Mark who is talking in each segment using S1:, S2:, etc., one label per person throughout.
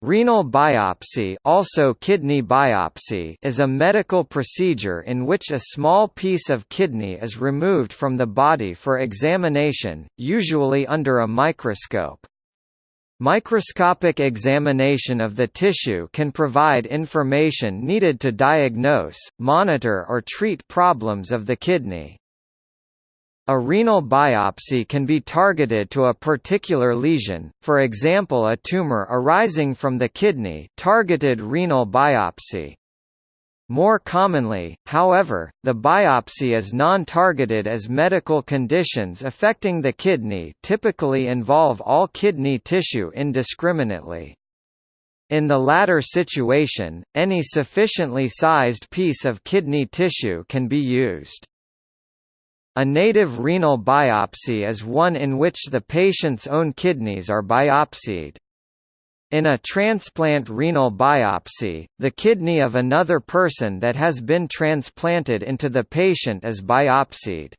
S1: Renal biopsy, also kidney biopsy is a medical procedure in which a small piece of kidney is removed from the body for examination, usually under a microscope. Microscopic examination of the tissue can provide information needed to diagnose, monitor or treat problems of the kidney. A renal biopsy can be targeted to a particular lesion, for example a tumor arising from the kidney targeted renal biopsy. More commonly, however, the biopsy is non-targeted as medical conditions affecting the kidney typically involve all kidney tissue indiscriminately. In the latter situation, any sufficiently sized piece of kidney tissue can be used. A native renal biopsy is one in which the patient's own kidneys are biopsied. In a transplant renal biopsy, the kidney of another person that has been transplanted into the patient is biopsied.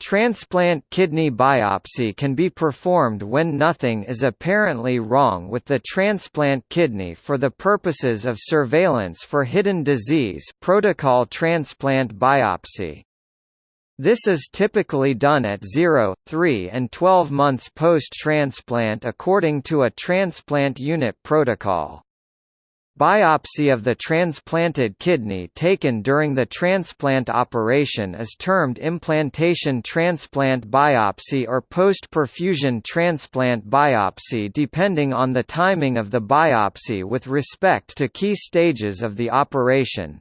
S1: Transplant kidney biopsy can be performed when nothing is apparently wrong with the transplant kidney for the purposes of surveillance for hidden disease protocol transplant biopsy. This is typically done at 0, 3 and 12 months post-transplant according to a transplant unit protocol. Biopsy of the transplanted kidney taken during the transplant operation is termed implantation transplant biopsy or post-perfusion transplant biopsy depending on the timing of the biopsy with respect to key stages of the operation.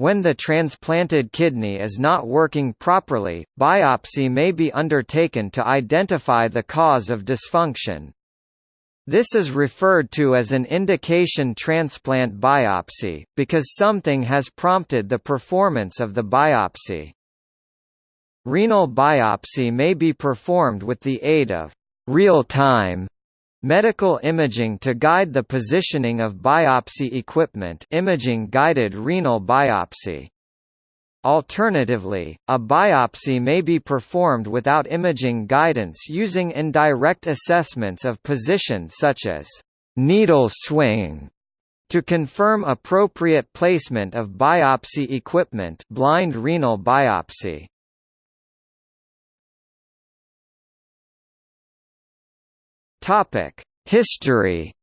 S1: When the transplanted kidney is not working properly, biopsy may be undertaken to identify the cause of dysfunction. This is referred to as an indication transplant biopsy, because something has prompted the performance of the biopsy. Renal biopsy may be performed with the aid of real-time Medical imaging to guide the positioning of biopsy equipment imaging-guided renal biopsy. Alternatively, a biopsy may be performed without imaging guidance using indirect assessments of position such as needle swing to confirm appropriate placement of biopsy equipment blind renal biopsy. Topic: History.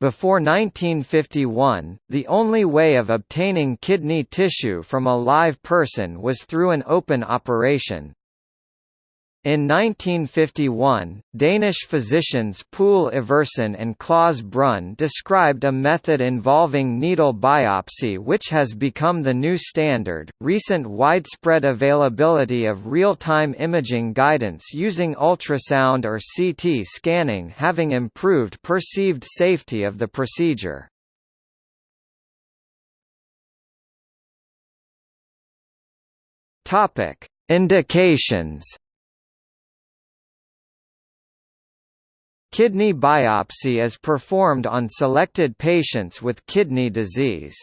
S1: Before 1951, the only way of obtaining kidney tissue from a live person was through an open operation. In 1951, Danish physicians Poul Iversen and Claus Brun described a method involving needle biopsy which has become the new standard. Recent widespread availability of real-time imaging guidance using ultrasound or CT scanning having improved perceived safety of the procedure. Topic: Indications Kidney biopsy is performed on selected patients with kidney disease.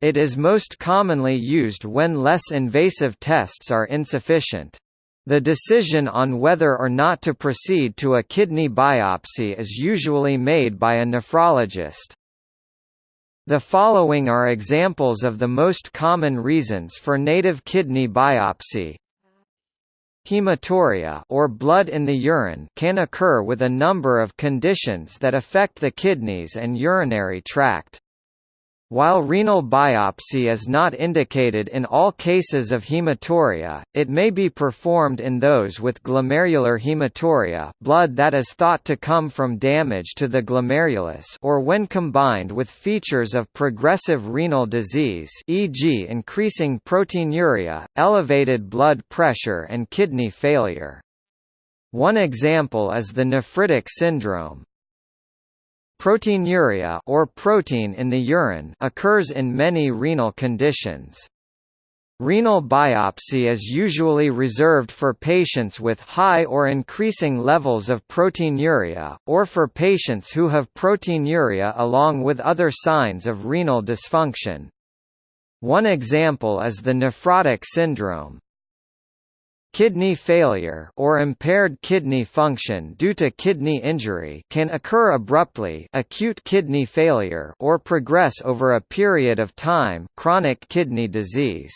S1: It is most commonly used when less invasive tests are insufficient. The decision on whether or not to proceed to a kidney biopsy is usually made by a nephrologist. The following are examples of the most common reasons for native kidney biopsy. Hematuria or blood in the urine can occur with a number of conditions that affect the kidneys and urinary tract. While renal biopsy is not indicated in all cases of hematuria, it may be performed in those with glomerular hematuria blood that is thought to come from damage to the glomerulus or when combined with features of progressive renal disease e.g. increasing proteinuria, elevated blood pressure and kidney failure. One example is the nephritic syndrome. Proteinuria or protein in the urine occurs in many renal conditions. Renal biopsy is usually reserved for patients with high or increasing levels of proteinuria, or for patients who have proteinuria along with other signs of renal dysfunction. One example is the nephrotic syndrome. Kidney failure or impaired kidney function due to kidney injury can occur abruptly acute kidney failure or progress over a period of time chronic kidney disease.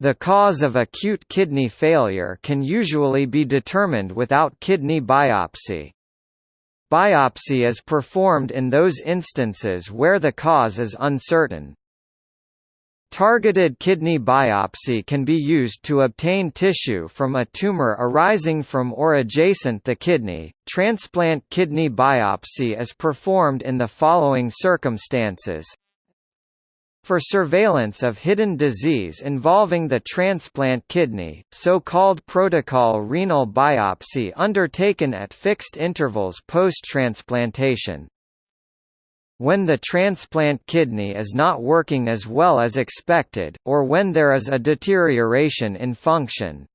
S1: The cause of acute kidney failure can usually be determined without kidney biopsy. Biopsy is performed in those instances where the cause is uncertain, Targeted kidney biopsy can be used to obtain tissue from a tumor arising from or adjacent the kidney. Transplant kidney biopsy is performed in the following circumstances. For surveillance of hidden disease involving the transplant kidney, so-called protocol renal biopsy undertaken at fixed intervals post-transplantation, when the transplant kidney is not working as well as expected, or when there is a deterioration in function.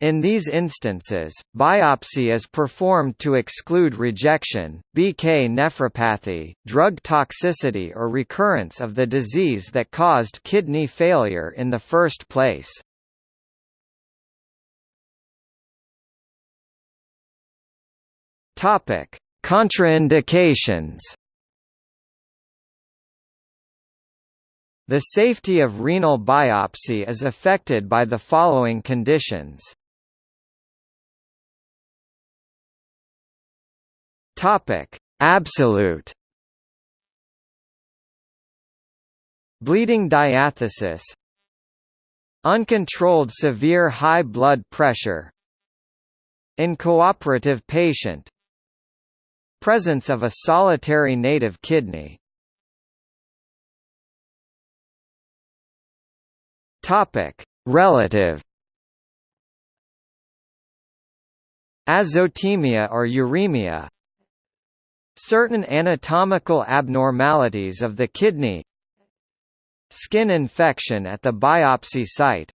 S1: In these instances, biopsy is performed to exclude rejection, BK nephropathy, drug toxicity or recurrence of the disease that caused kidney failure in the first place. Contraindications The safety of renal biopsy is affected by the following conditions. Topic: Absolute Bleeding diathesis. Uncontrolled severe high blood pressure. Incooperative patient. Presence of a solitary native kidney Topic: Relative. Azotemia or uremia. Certain anatomical abnormalities of the kidney. Skin infection at the biopsy site.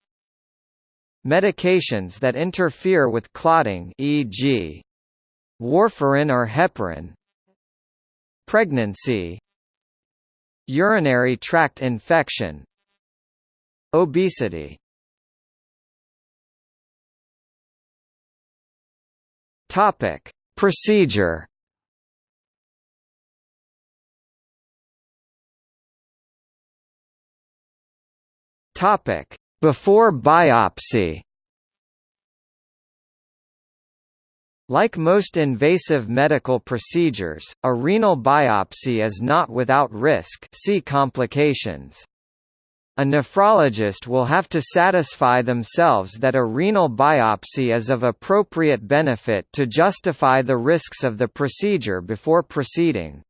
S1: Medications that interfere with clotting e.g. warfarin or heparin. Pregnancy. Urinary tract infection Obesity Topic: Procedure. Topic: Before biopsy. Like most invasive medical procedures, a renal biopsy is not without risk see complications. A nephrologist will have to satisfy themselves that a renal biopsy is of appropriate benefit to justify the risks of the procedure before proceeding.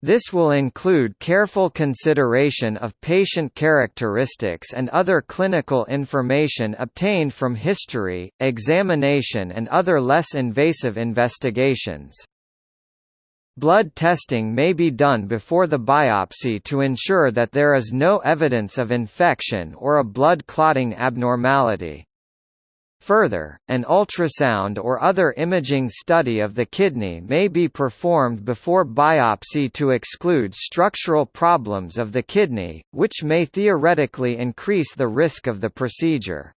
S1: This will include careful consideration of patient characteristics and other clinical information obtained from history, examination and other less invasive investigations. Blood testing may be done before the biopsy to ensure that there is no evidence of infection or a blood clotting abnormality. Further, an ultrasound or other imaging study of the kidney may be performed before biopsy to exclude structural problems of the kidney, which may theoretically increase the risk of the procedure.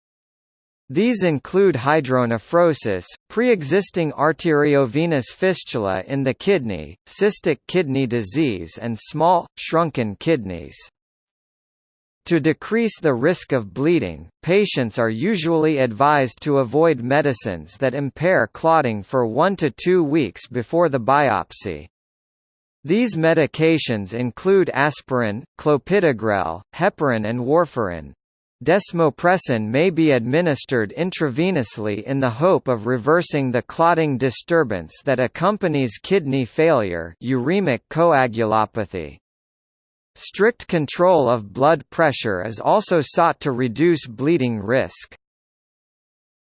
S1: These include hydronephrosis, pre-existing arteriovenous fistula in the kidney, cystic kidney disease and small, shrunken kidneys. To decrease the risk of bleeding, patients are usually advised to avoid medicines that impair clotting for one to two weeks before the biopsy. These medications include aspirin, clopidogrel, heparin and warfarin. Desmopressin may be administered intravenously in the hope of reversing the clotting disturbance that accompanies kidney failure uremic coagulopathy. Strict control of blood pressure is also sought to reduce bleeding risk.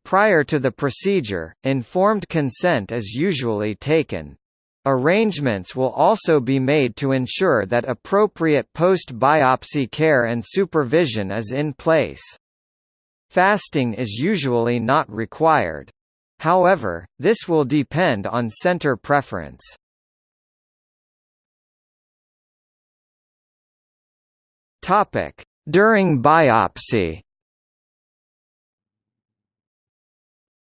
S1: Prior to the procedure, informed consent is usually taken. Arrangements will also be made to ensure that appropriate post-biopsy care and supervision is in place. Fasting is usually not required. However, this will depend on center preference. During biopsy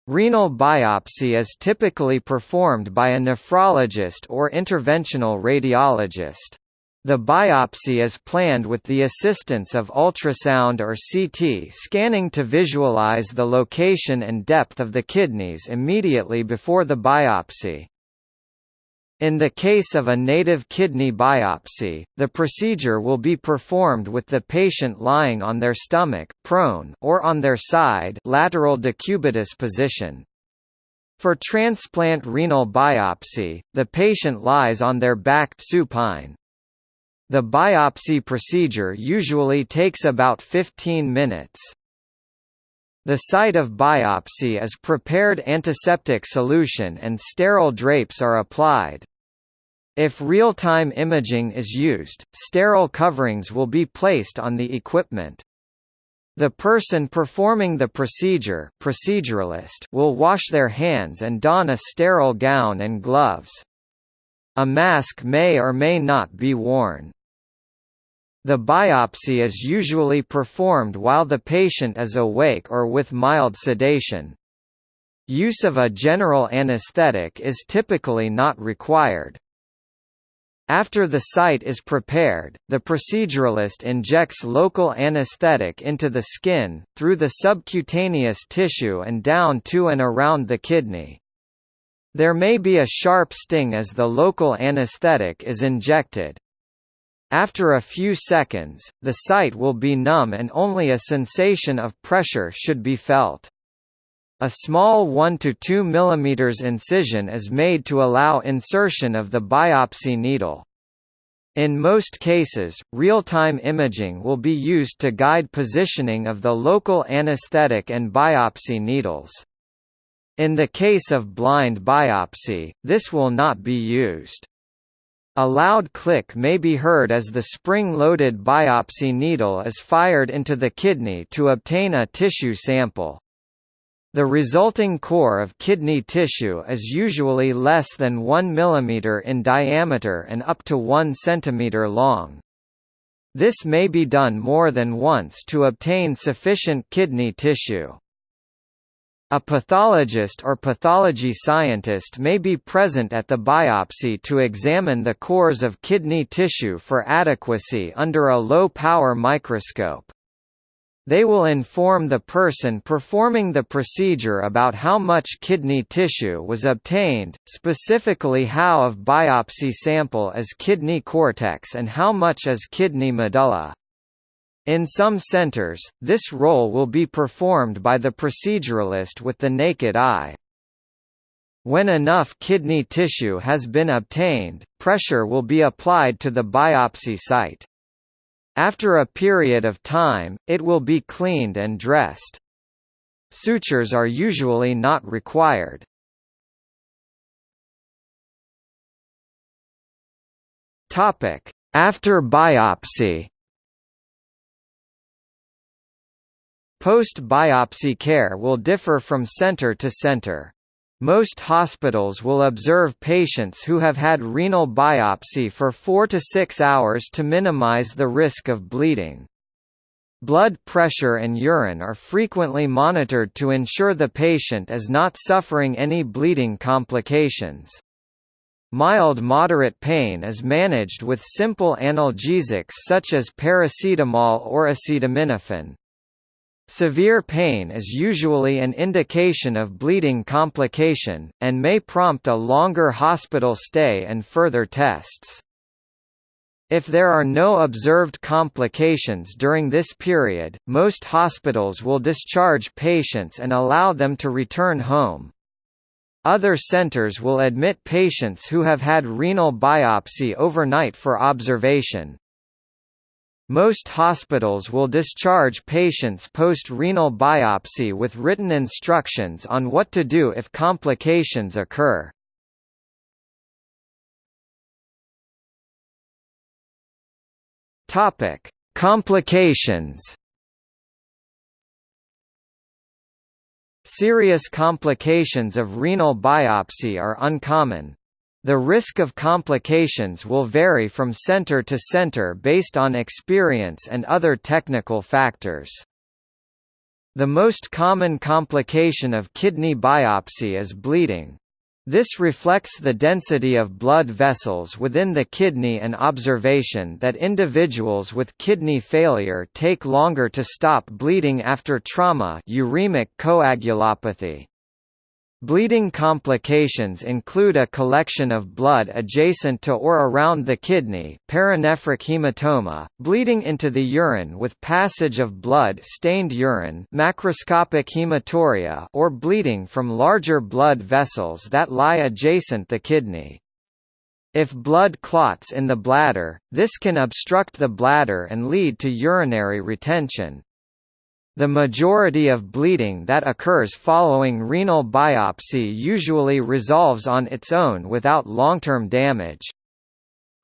S1: Renal biopsy is typically performed by a nephrologist or interventional radiologist. The biopsy is planned with the assistance of ultrasound or CT scanning to visualize the location and depth of the kidneys immediately before the biopsy. In the case of a native kidney biopsy, the procedure will be performed with the patient lying on their stomach prone or on their side lateral decubitus position. For transplant renal biopsy, the patient lies on their back supine. The biopsy procedure usually takes about 15 minutes. The site of biopsy is prepared antiseptic solution and sterile drapes are applied. If real-time imaging is used, sterile coverings will be placed on the equipment. The person performing the procedure proceduralist will wash their hands and don a sterile gown and gloves. A mask may or may not be worn. The biopsy is usually performed while the patient is awake or with mild sedation. Use of a general anesthetic is typically not required. After the site is prepared, the proceduralist injects local anesthetic into the skin, through the subcutaneous tissue and down to and around the kidney. There may be a sharp sting as the local anesthetic is injected. After a few seconds, the site will be numb and only a sensation of pressure should be felt. A small 1 to 2 mm incision is made to allow insertion of the biopsy needle. In most cases, real-time imaging will be used to guide positioning of the local anesthetic and biopsy needles. In the case of blind biopsy, this will not be used. A loud click may be heard as the spring-loaded biopsy needle is fired into the kidney to obtain a tissue sample. The resulting core of kidney tissue is usually less than 1 mm in diameter and up to 1 cm long. This may be done more than once to obtain sufficient kidney tissue. A pathologist or pathology scientist may be present at the biopsy to examine the cores of kidney tissue for adequacy under a low-power microscope. They will inform the person performing the procedure about how much kidney tissue was obtained, specifically how of biopsy sample is kidney cortex and how much is kidney medulla. In some centers, this role will be performed by the proceduralist with the naked eye. When enough kidney tissue has been obtained, pressure will be applied to the biopsy site. After a period of time, it will be cleaned and dressed. Sutures are usually not required. After biopsy Post-biopsy care will differ from center to center. Most hospitals will observe patients who have had renal biopsy for 4 to 6 hours to minimize the risk of bleeding. Blood pressure and urine are frequently monitored to ensure the patient is not suffering any bleeding complications. Mild moderate pain is managed with simple analgesics such as paracetamol or acetaminophen. Severe pain is usually an indication of bleeding complication, and may prompt a longer hospital stay and further tests. If there are no observed complications during this period, most hospitals will discharge patients and allow them to return home. Other centers will admit patients who have had renal biopsy overnight for observation, most hospitals will discharge patients post-renal biopsy with written instructions on what to do if complications occur. Topic: Complications. Serious complications of renal biopsy are uncommon. The risk of complications will vary from center to center based on experience and other technical factors. The most common complication of kidney biopsy is bleeding. This reflects the density of blood vessels within the kidney and observation that individuals with kidney failure take longer to stop bleeding after trauma uremic coagulopathy. Bleeding complications include a collection of blood adjacent to or around the kidney perinephric hematoma, bleeding into the urine with passage of blood-stained urine macroscopic hematuria or bleeding from larger blood vessels that lie adjacent the kidney. If blood clots in the bladder, this can obstruct the bladder and lead to urinary retention. The majority of bleeding that occurs following renal biopsy usually resolves on its own without long-term damage.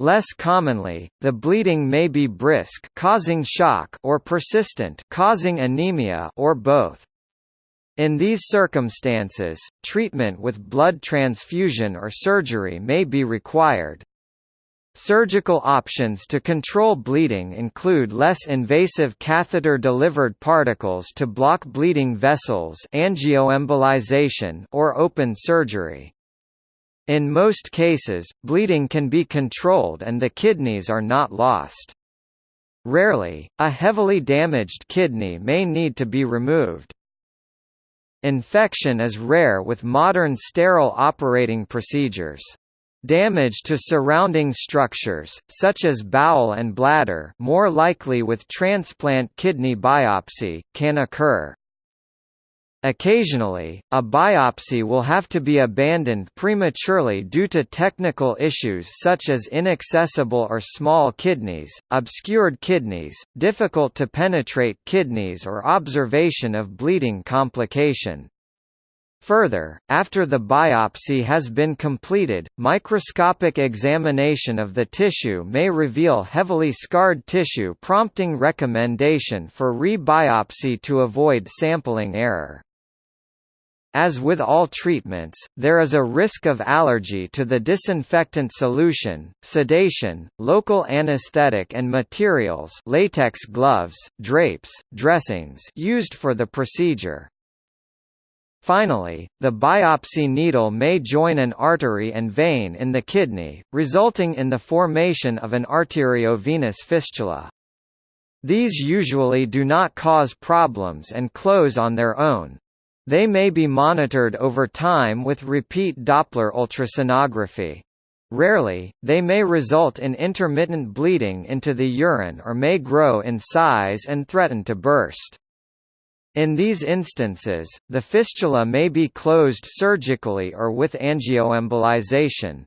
S1: Less commonly, the bleeding may be brisk causing shock or persistent causing anemia or both. In these circumstances, treatment with blood transfusion or surgery may be required. Surgical options to control bleeding include less invasive catheter-delivered particles to block bleeding vessels angioembolization or open surgery. In most cases, bleeding can be controlled and the kidneys are not lost. Rarely, a heavily damaged kidney may need to be removed. Infection is rare with modern sterile operating procedures. Damage to surrounding structures, such as bowel and bladder more likely with transplant kidney biopsy, can occur. Occasionally, a biopsy will have to be abandoned prematurely due to technical issues such as inaccessible or small kidneys, obscured kidneys, difficult to penetrate kidneys or observation of bleeding complication. Further, after the biopsy has been completed, microscopic examination of the tissue may reveal heavily scarred tissue prompting recommendation for re-biopsy to avoid sampling error. As with all treatments, there is a risk of allergy to the disinfectant solution, sedation, local anesthetic and materials latex gloves, drapes, dressings used for the procedure. Finally, the biopsy needle may join an artery and vein in the kidney, resulting in the formation of an arteriovenous fistula. These usually do not cause problems and close on their own. They may be monitored over time with repeat Doppler ultrasonography. Rarely, they may result in intermittent bleeding into the urine or may grow in size and threaten to burst. In these instances, the fistula may be closed surgically or with angioembolization.